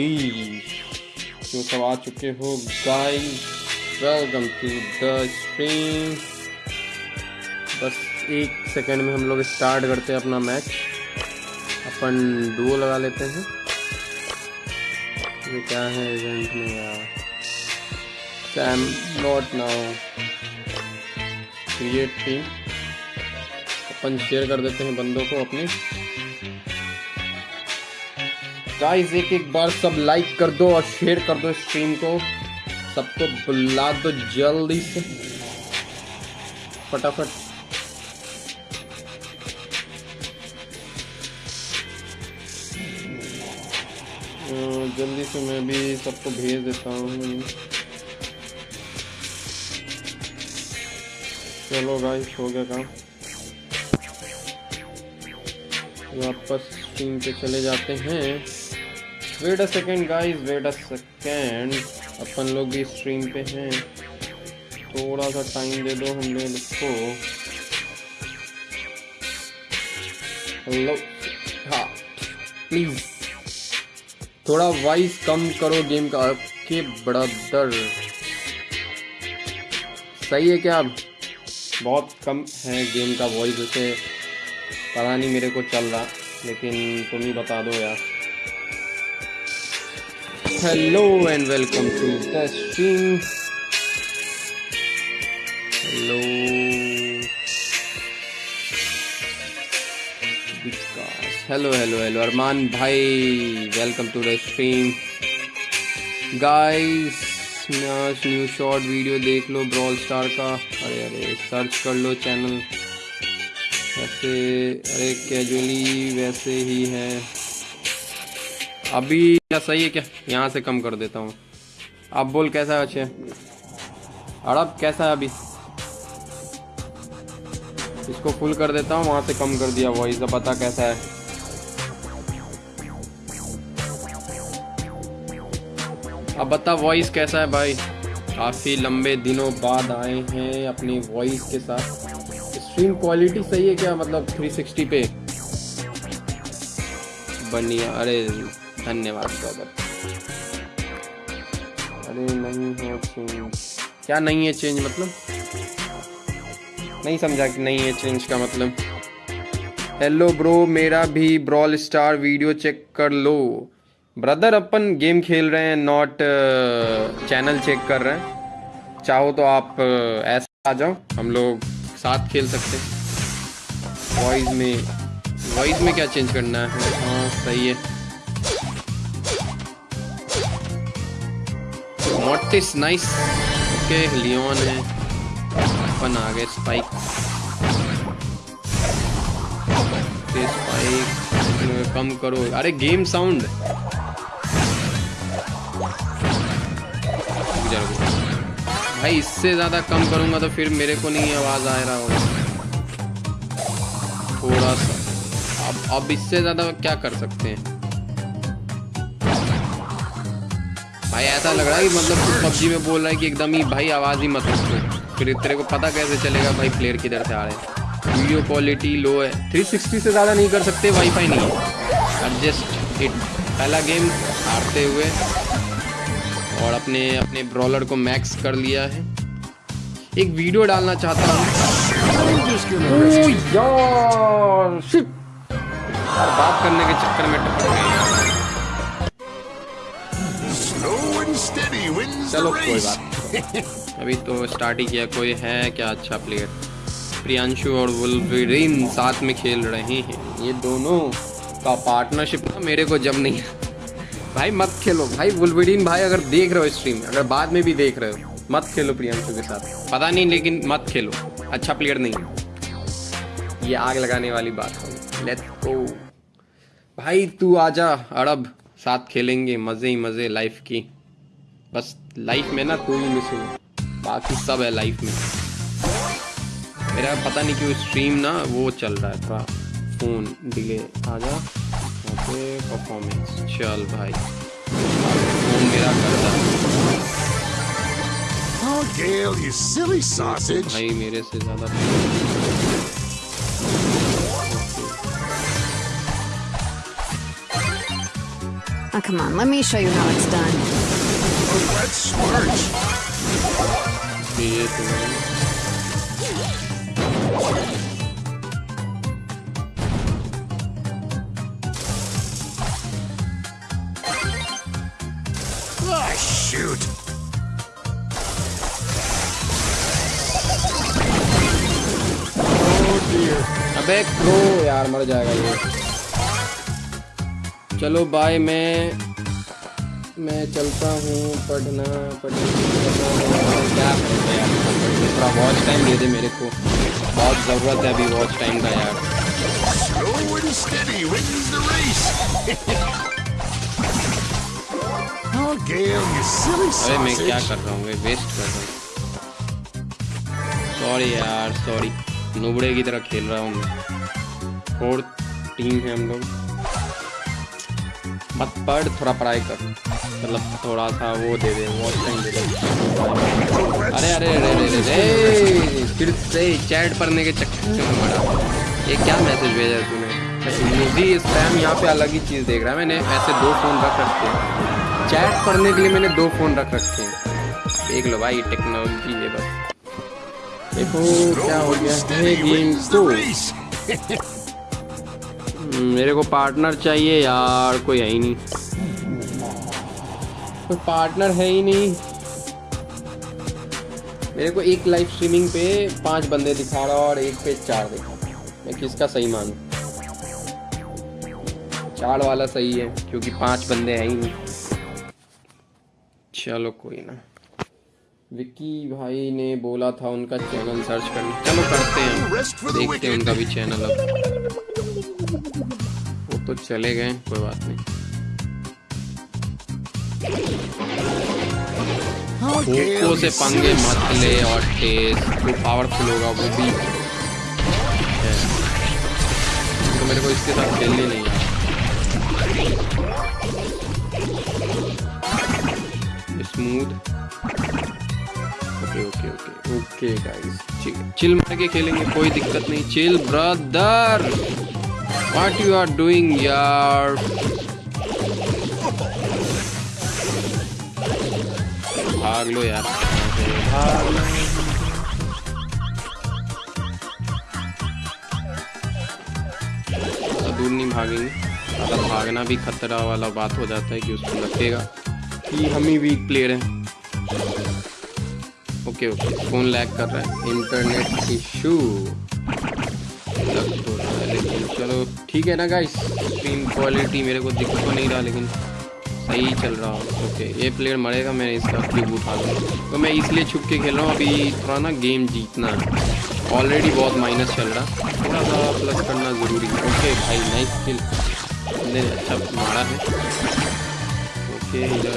Everybody जो सब आ चुके हो guys welcome to the stream बस एक सेकंड में हम लोग स्टार्ट करते हैं अपना मैच अपन डुओ लगा लेते हैं. ये क्या है इवेंट में यार? Sam not now create team upon share कर देते हैं बंदों को अपने. गाइस एक एक बार सब लाइक कर दो और शेयर कर दो स्ट्रीम को। सबको बुला दो जल्दी से। फटाफट। अं, जल्दी से मैं भी सबको भेज देता हूँ। चलो गाइस हो गया काम। वापस स्क्रीन पे चले जाते हैं। Wait a second guys wait a second अपन लोग भी स्ट्रीम पे हैं। थोड़ा सा टाइम दे दो हम लोग को हेलो हाँ प्लीज़ थोड़ा वॉइस कम करो गेम का। के ब्रदर सही है क्या? बहुत कम है गेम का वॉइस उसे पता नहीं मेरे को चल रहा, लेकिन तुम ही बता दो यार। Hello and welcome to the stream hello hello hello hello Armaan भाई welcome to the stream guys आज न्यू शॉर्ट वीडियो देख लो ब्रॉल स्टार का अरे अरे सर्च कर लो चैनल वैसे, अरे कैजुअली वैसे ही है। अभी क्या सही है क्या? यहाँ से कम कर देता हूँ। अब बोल कैसा है अच्छे अड़ब कैसा है अभी? इसको फुल कर देता हूँ, वहाँ से कम कर दिया वॉइस अब पता कैसा है। अब बता वॉइस कैसा है भाई? काफ़ी लंबे दिनों बाद आए हैं अपनी वॉइस के साथ। स्ट्रीम क्वालिटी सही है क्या? मतलब 360 पे। बढ़िया, अरे धन्यवाद ब्रदर अरे नहीं है चेंज क्या नहीं है चेंज मतलब? नहीं समझा कि नहीं है चेंज का मतलब। हेलो ब्रो मेरा भी ब्रॉल स्टार वीडियो चेक कर लो। ब्रदर अपन गेम खेल रहे हैं नॉट चैनल चेक कर रहे हैं। चाहो तो आप ऐसा आ जाओ हम लोग साथ खेल सकते हैं। वॉइस में वॉइस में क्या चेंज करना है? हाँ सही है। मोटिस नाइस ओके लियोन है अपन आ गए स्पाइक स्पाइक कम करो। अरे गेम साउंड भाई, इससे ज़्यादा कम करूँगा तो फिर मेरे को नहीं आवाज़ आ रहा होगा। थोड़ा सा। अब अब इससे ज़्यादा क्या कर सकते हैं? भाई ऐसा लग रहा है कि मतलब तू पबजी में बोल रहा है कि एकदम ही भाई आवाज़ ही मत रखो फिर तेरे को पता कैसे चलेगा भाई प्लेयर किधर से आ रहे हैं? वीडियो क्वालिटी लो है। 360 से ज़्यादा नहीं कर सकते वाईफाई नहीं है। एडजस्ट इट पहला गेम हारते हुए और अपने अपने ब्रॉलर को मैक्स कर लिया है। एक वीडियो डालना चाहता हूँ। बात करने के चक्कर में टपक गए। चलो कोई बात अभी तो स्टार्ट ही किया कोई है क्या अच्छा प्लेयर प्रियांशु और वुलवरीन साथ में खेल रहे हैं। ये दोनों का पार्टनरशिप ना मेरे को जब नहीं भाई मत खेलो। भाई वुलवरीन भाई अगर देख रहे हो स्ट्रीम अगर बाद में भी देख रहे हो मत खेलो प्रियांशु के साथ। पता नहीं लेकिन मत खेलो। अच्छा प्लेयर नहीं है। ये आग लगाने वाली बात है लेट्स गो भाई तू आजा अरब साथ खेलेंगे मज़े ही मज़े लाइफ की। बस लाइफ में ना तू ही मिस हो। बाकी सब है लाइफ में। मेरा पता नहीं क्यों स्ट्रीम ना वो चल रहा है थोड़ा फ़ोन डिले आ जा। पे परफॉर्मेंस चल भाई। फ़ोन मेरा करता Oh, Gail, you silly sausage. भाई मेरे से ज़्यादा Oh, come on, let me show you how it's done. Let's. ये तो है। Ah, shoot. Oh dear. अबे क्रो यार मर जाएगा ये चलो बाय मैं मैं चलता हूँ पढ़ना पढ़ना क्या करेंगे यार थोड़ा वॉच टाइम दे दे मेरे को। बहुत ज़रूरत है अभी वॉच टाइम का यार। अरे मैं क्या कर रहा हूँ? वेस्ट कर रहा हूँ। सॉरी यार सॉरी नुबड़े की तरह खेल रहा हूँ मैं। फोर्थ टीम है हम लोग। मत पढ़, थोड़ा पढ़ाई कर। मतलब थोड़ा सा वो दे दे वॉच टाइम दे दे। अरे अरे अरे अरे अरे फिर से चैट पढ़ने के चक्कर में पड़ा। ये क्या मैसेज भेजा है तूने? मुझे स्पैम यहाँ पे अलग ही चीज़ देख रहा है। मैंने ऐसे दो फ़ोन रख रखे हैं। चैट पढ़ने के लिए मैंने दो फ़ोन रख रखे हैं। देख लो भाई टेक्नोलॉजी है बस। देखो, क्या हो गया? है गेम wins मेरे को पार्टनर चाहिए यार कोई है ही नहीं। कोई पार्टनर है ही नहीं। मेरे को एक लाइव स्ट्रीमिंग पे पाँच बंदे दिखा रहा और एक पे चार दिखा मैं किसका सही मानूं? चार वाला सही है क्योंकि पाँच बंदे हैं ही नहीं। चलो कोई ना। विक्की भाई ने बोला था उनका चैनल सर्च करने। चलो करते हैं। देखते हैं उनका भी चैनल अब। वो तो चले गए कोई बात नहीं। Oh, से पंगे मत ले और टेस्ट जो पावरफुल होगा वो भी। है। तो मेरे को इसके साथ खेलने नहीं आता smooth okay okay okay okay guys chill मार के खेलेंगे कोई दिक्कत नहीं। Chill brother what you are doing यार भाग लो यार भाग लो दूर नहीं भागेंगे। ज़्यादा भागना भी खतरा वाला बात हो जाता है कि उसको लगेगा कि हम ही वीक प्लेयर हैं। ओके ओके फ़ोन लैग कर रहा है। इंटरनेट इशू चलो, ठीक है ना गाइस स्क्रीन क्वालिटी मेरे को दिख तो नहीं रहा, लेकिन सही चल रहा ओके ये प्लेयर मरेगा, मैं इसका क्यूब उठा लूँ तो मैं इसलिए छुप के खेल रहा हूँ, अभी थोड़ा ना गेम जीतना है। ऑलरेडी बहुत माइनस चल रहा। थोड़ा सा प्लस करना ज़रूरी है। ओके भाई नाइस किल बंदे ने अच्छा मारा है। ओके इधर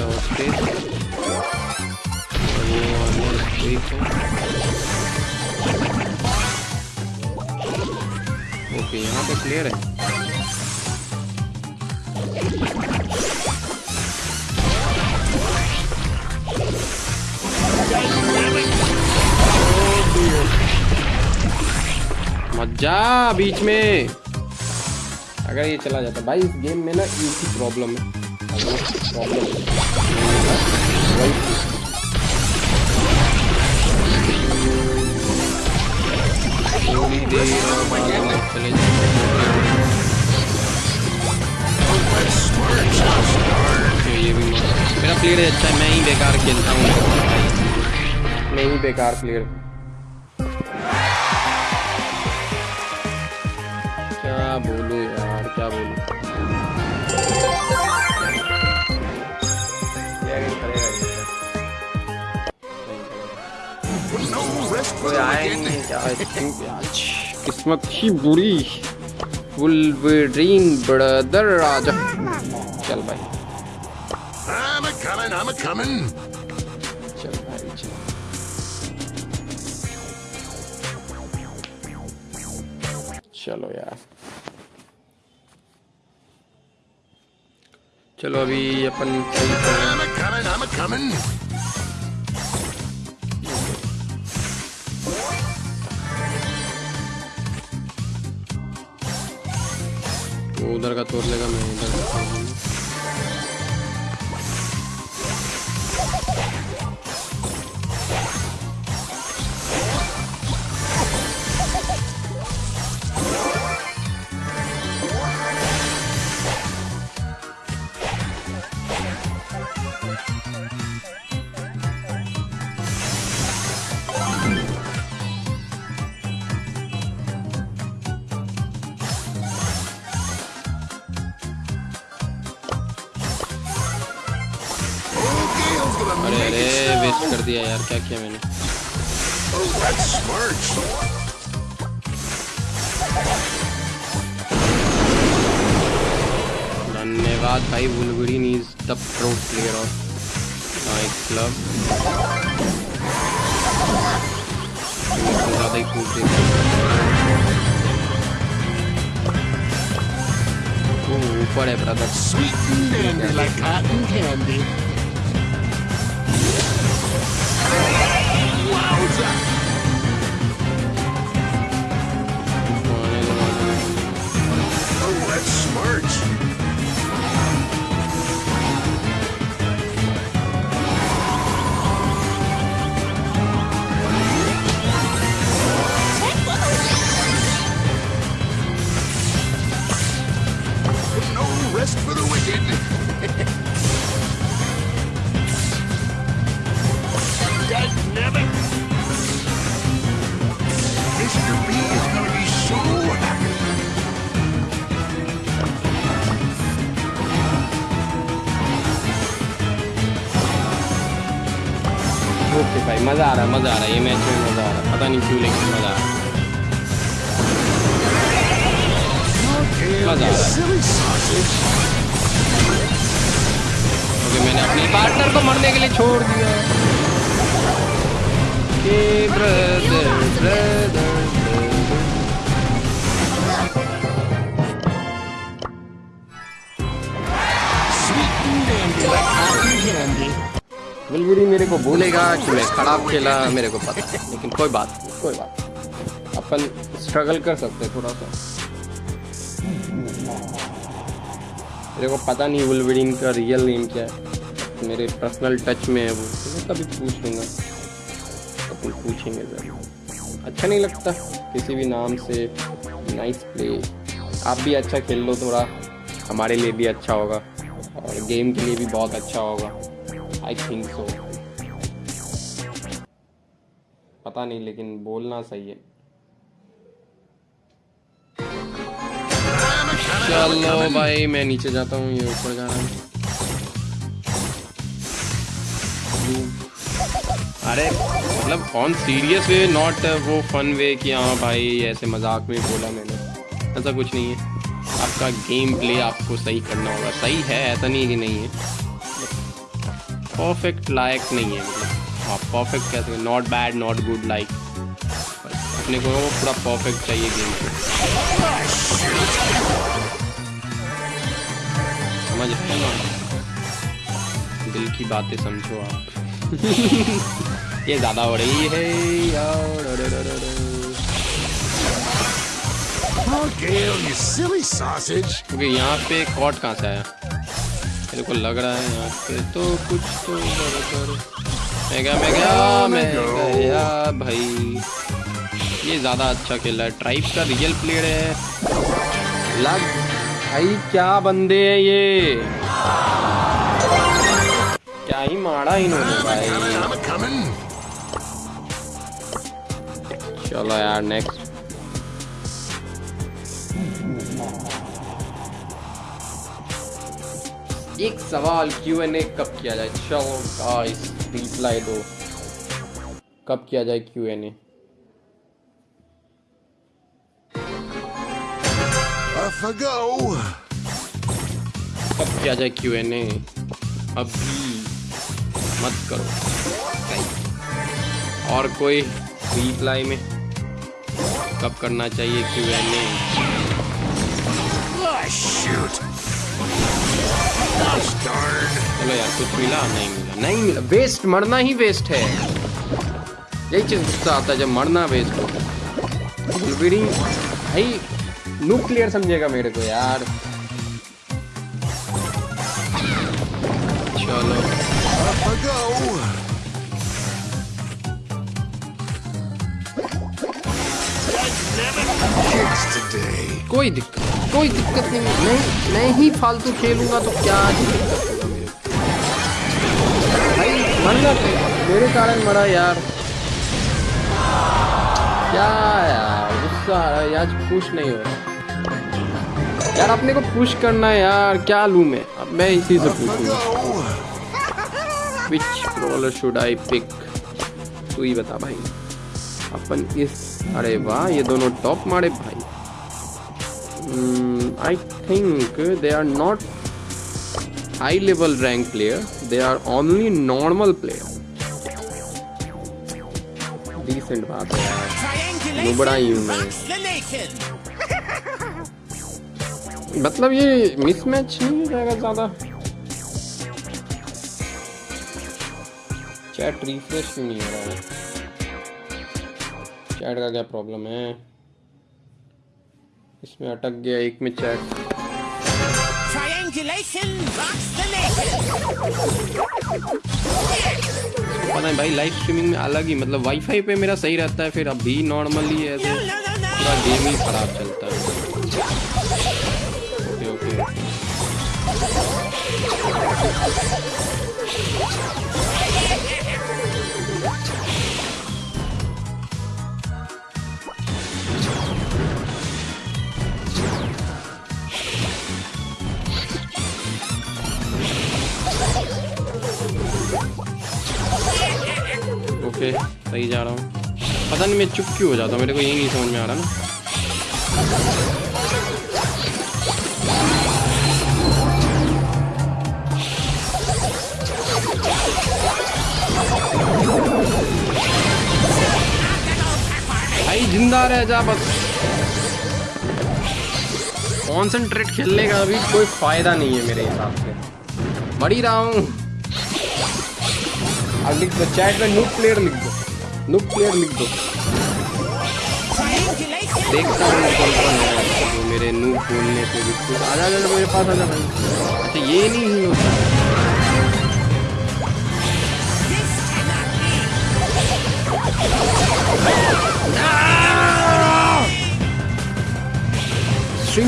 ओके, यहाँ पे क्लियर है। मज़ा बीच में। अगर ये चला जाता, भाई इस गेम में ना एक ही प्रॉब्लम है। प्रॉब्लम थोड़ी देर हम चले जाएँगे ये भी मेरा प्लेयर अच्छा है मैं ही बेकार खेलता हूँ। मैं ही बेकार प्लेयर क्या बोलूँ यार क्या बोलूँ? कोई the नहीं। क्या आज किस्मत ही बुरी। वुल्वरीन ब्रदर राजा। चल भाई। I'm a coming, I'm a coming. चल भाई चल। चलो यार। चलो अभी अपन वो उधर का तोड़ लेगा मैं इधर का तोड़ लूँगा कर दिया यार क्या किया मैंने Oh, that's smart. धन्यवाद भाई Wolverine is the pro player of my club ज़्यादा ही कूद देता ओ, ऊपर है ब्रदर Sweet and dandy like cotton Oh, that's smart. मज़ा आ रहा है मज़ा आ है ये मैच में मज़ा आ रहा है पता नहीं क्यों लेकिन मज़ा आ रहा है silly क्योंकि मैंने अपने पार्टनर को मरने के लिए छोड़ दिया के बुलबुरी मेरे को बोलेगा कि मैं खराब खेला मेरे को पता। है लेकिन कोई बात नहीं कोई बात नहीं। अपन स्ट्रगल कर सकते हैं थोड़ा सा। मेरे को पता नहीं वुलवरीन का रियल नेम क्या है। मेरे पर्सनल टच में है वो। मैं कभी पूछ लूँगा। अपन पूछेंगे ज़रूर अच्छा नहीं लगता किसी भी नाम से। नाइस प्ले आप भी अच्छा खेल लो थोड़ा। हमारे लिए भी अच्छा होगा। और गेम के लिए भी बहुत अच्छा होगा। आई थिंक सो पता नहीं, लेकिन बोलना सही है। चलो भाई, मैं नीचे जाता हूँ, ये ऊपर जा रहा हूँ। अरे मतलब ऑन सीरियस वे नॉट वो फन वे कि हाँ भाई, ऐसे मज़ाक में बोला मैंने। ऐसा कुछ नहीं है। आपका गेम प्ले आपको सही करना होगा। सही है, ऐसा नहीं कि नहीं है। परफेक्ट लायक नहीं है मतलब। हाँ परफेक्ट कैसे not bad not good like अपने को पूरा परफेक्ट चाहिए गेम पे समझ रहे ना? दिल की बातें समझो आप। ये ज़्यादा हो रही है यार. क्योंकि यहाँ पे कॉट कहाँ से आया? मेरे को लग रहा है यहाँ पे तो कुछ तो गड़बड़ मैं गया मैं गया मैं गया भाई। ये ज़्यादा अच्छा खेला है। ट्राइब का रियल प्लेयर है। लग भाई, क्या बंदे हैं ये? क्या ही मारा इन्होंने भाई. चलो यार नेक्स्ट एक सवाल क्यू एन ए कब किया जाए? चलो गाइस रिप्लाई दो। कब किया जाए क्यू एन ए. कब किया जाए क्यू एन ए अभी मत करो। और कोई रिप्लाई में कब करना चाहिए क्यू एन ए चलो यार कुछ मिला? नहीं मिला। नहीं मिला। वेस्ट मरना ही वेस्ट है। यही चीज़ गुस्सा आता है जब मरना वेस्ट हो। भाई न्यूक्लियर समझेगा मेरे को यार। चलो. कोई दिक्कत कोई दिक्कत नहीं। मैं मैं ही फालतू खेलूँगा तो क्या भाई मरना मेरे कारण मरा यार। क्या यार, गुस्सा आ रहा है आज पुश नहीं हो रहा। यार, अपने को पुश करना है यार, क्या लूँ मैं? अब मैं इसी से पूछूँगा शुड आई पिक तू ही बता भाई। अपन इस, अरे वाह, ये दोनों टॉप मारे भाई। I think they are not high level rank player they are only normal player decent बात है नुबड़ा ही हूँ मैं मतलब ये मिसमैच नहीं हो जाएगा ज़्यादा। चैट रिफ्रेश क्यों नहीं हो रहा है? चैट का क्या प्रॉब्लम है? इसमें अटक गया एक में nation. पता है भाई लाइव स्ट्रीमिंग में अलग ही मतलब वाईफाई पे मेरा सही रहता है फिर अभी नॉर्मली ऐसे पूरा गेम ही खराब चलता है। सही जा रहा हूँ। पता नहीं मैं चुप क्यों हो जाता हूँ? मेरे को यही नहीं समझ में आ रहा ना। भाई ज़िंदा रह जा बस। कॉन्सेंट्रेट खेलने का अभी कोई फ़ायदा नहीं है मेरे हिसाब से। मर ही रहा हूँ। अब लिख दो चैट में नूब प्लेयर लिख दो नूब प्लेयर लिख दो। देखता हूँ कौन कौन है जो मेरे नूब बोलने पे भी कुछ आ जा मेरे पास आ जा भाई। अच्छा ये नहीं ही होता।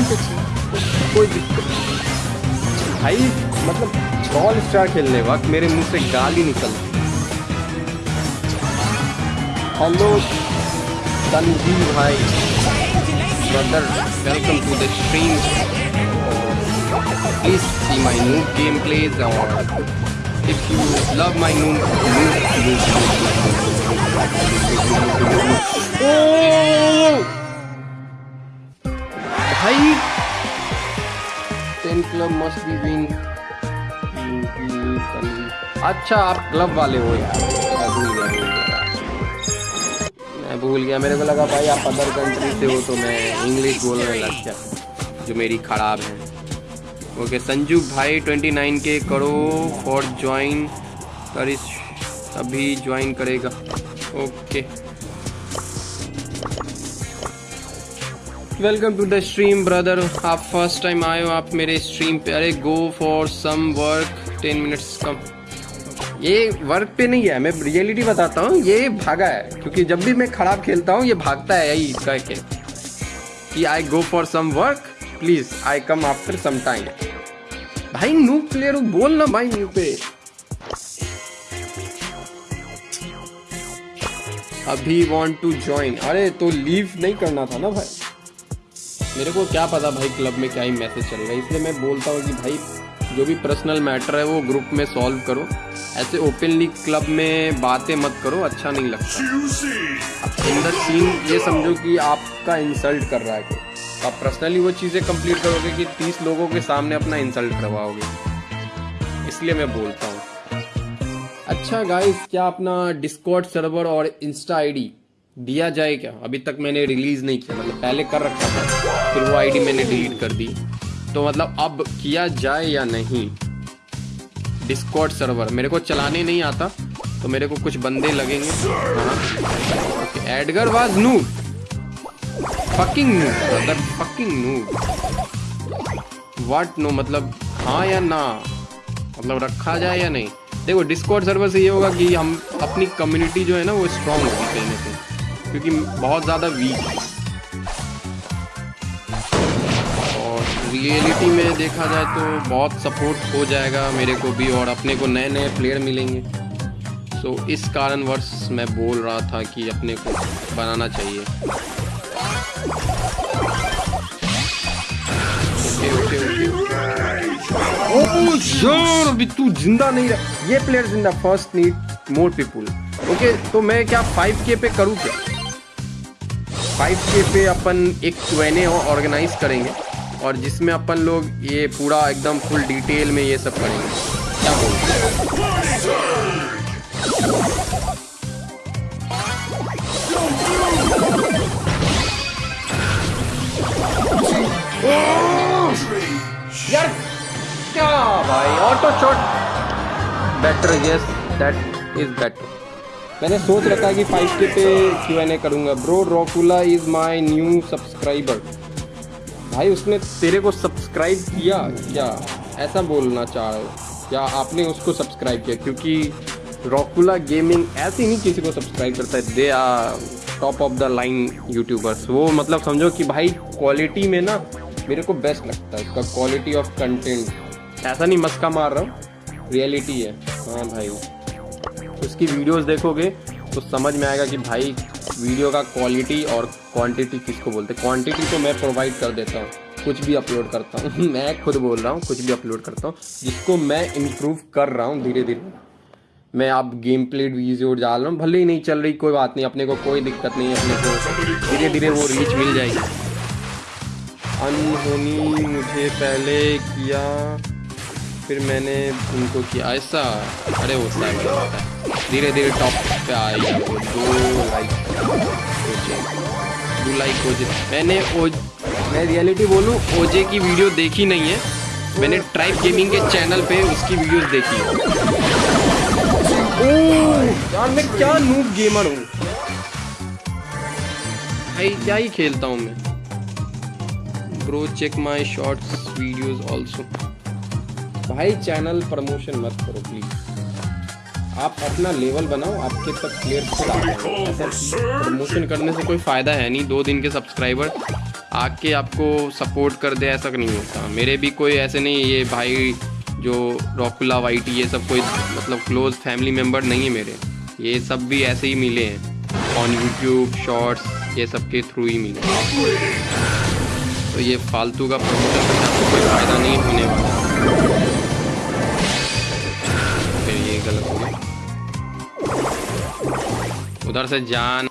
पे कोई दिक्कत भाई मतलब बॉल स्टार खेलने वक्त मेरे मुँह से गाली निकलती। हेलो तनवीर भाई brother welcome to the stream please see my new gameplays or if you love my new new, new भाई ten club must be win अच्छा आप क्लब वाले हो यार मैं भूल गया। मेरे को लगा, भाई, आप अदर कंट्री से हो तो मैं इंग्लिश बोलने लग गया, जो मेरी खराब है। ओके संजू भाई 29 के करो फॉर ज्वाइन करिश अभी ज्वाइन करेगा। Okay welcome to the stream brother आप फ़र्स्ट टाइम आए हो, आप मेरे स्ट्रीम पे। अरे go for some work ten minutes come. ये वर्क पे नहीं है, मैं रियलिटी बताता हूँ, ये भागा है, क्योंकि जब भी मैं खराब खेलता हूँ, ये भागता है यही कह के कि I go for some work please I come after some time भाई न्यू प्लेयर बोल ना भाई न्यू पे। अभी वांट टू ज्वाइन अरे तो लीव नहीं करना था ना भाई। मेरे को क्या पता भाई क्लब में क्या ही मैसेज चल रहा है, इसलिए मैं बोलता हूँ कि भाई, जो भी पर्सनल मैटर है, वो ग्रुप में सॉल्व करो। ऐसे ओपनली क्लब में बातें मत करो अच्छा नहीं लगता। इन द सीन ये समझो कि आपका इंसल्ट कर रहा है कोई। तो आप पर्सनली वो चीज़ें कंप्लीट करोगे कि तीस लोगों के सामने अपना इंसल्ट करवाओगे। इसलिए मैं बोलता हूँ। अच्छा गाइस क्या अपना डिस्कॉर्ड सर्वर और इंस्टा आईडी दिया जाए क्या? अभी तक मैंने रिलीज़ नहीं किया मतलब पहले कर रखा था, फिर वो आईडी मैंने डिलीट कर दी। तो मतलब अब किया जाए या नहीं? डिस्कॉर्ड सर्वर मेरे को चलाने नहीं आता तो मेरे को कुछ बंदे लगेंगे। Edgar was noob fucking noob brother fucking noob what no मतलब हाँ या ना? मतलब रखा जाए या नहीं? देखो डिस्कॉर्ड सर्वर से ये होगा कि हम अपनी कम्युनिटी जो है ना, वो स्ट्रांग होगी कहीं ना कहीं। क्योंकि बहुत ज़्यादा वीक है। रियलिटी में देखा जाए तो बहुत सपोर्ट हो जाएगा मेरे को भी और अपने को नए नए प्लेयर मिलेंगे। तो इस कारणवश मैं बोल रहा था कि अपने को बनाना चाहिए। ओके ओके ओके श्योर अभी तू ज़िंदा नहीं रह, ये प्लेयर ज़िंदा first need more people okay तो मैं क्या 5k पे करूँ क्या? 5k पे अपन एक क्वेने ऑर्गेनाइज करेंगे। और जिसमें अपन लोग ये पूरा एकदम फुल डिटेल में ये सब करेंगे। क्या यार, क्या भाई auto shot better yes that is better मैंने सोच रखा है कि फाइव के पे क्यू करूँगा। Bro Rockula is my new subscriber भाई, उसने तेरे को सब्सक्राइब किया? क्या? ऐसा बोलना चाह या आपने उसको सब्सक्राइब किया? क्योंकि रॉकुला गेमिंग ऐसे नहीं किसी को सब्सक्राइब करता है। They are top of the line YouTubers वो मतलब समझो कि भाई क्वालिटी में ना मेरे को बेस्ट लगता है उसका क्वालिटी ऑफ़ कंटेंट ऐसा नहीं, मस्का मार रहा हूँ। रियलिटी है। हाँ भाई। उसकी वीडियोस देखोगे तो समझ में आएगा कि भाई वीडियो का क्वालिटी और क्वांटिटी किसको बोलते हैं? क्वांटिटी तो मैं प्रोवाइड कर देता हूँ, कुछ भी अपलोड करता हूँ। मैं खुद बोल रहा हूँ, कुछ भी अपलोड करता हूँ, जिसको मैं इम्प्रूव कर रहा हूँ धीरे धीरे। मैं आप गेम प्लेड वीडियो डाल रहा हूँ, भले ही नहीं चल रही, कोई बात नहीं, अपने को कोई दिक्कत नहीं है, अपने को धीरे धीरे वो रीच मिल जाएगी। अनहोनी मुझे पहले किया। फिर मैंने उनको किया, ऐसा अरे है। धीरे धीरे टॉप पे आएगा वो दो लाइक दो लाइक जाए मैंने ओ मैं रियलिटी बोलूँ ओजे की वीडियो देखी नहीं है। मैंने ट्राइब गेमिंग के चैनल पे उसकी वीडियोस देखी है। यार मैं क्या नूब गेमर हूँ। भाई, क्या ही खेलता हूँ मैं। Bro check my shorts videos also भाई चैनल प्रमोशन मत करो प्लीज़ आप अपना लेवल बनाओ आपके तक प्लेयर खुद आ प्रमोशन करने से कोई फ़ायदा है नहीं दो दिन के सब्सक्राइबर आके आपको सपोर्ट कर दे ऐसा नहीं होता। मेरे भी कोई ऐसे नहीं ये भाई जो रॉकुला वाइटी ये सब कोई मतलब क्लोज फैमिली मेंबर नहीं है मेरे। ये सब भी ऐसे ही मिले हैं। ऑन यूट्यूब शॉर्ट्स ये सब के थ्रू ही मिले तो ये फालतू का प्रमोशन कोई फ़ायदा नहीं होने वाला। गलत हो गया उधर से जान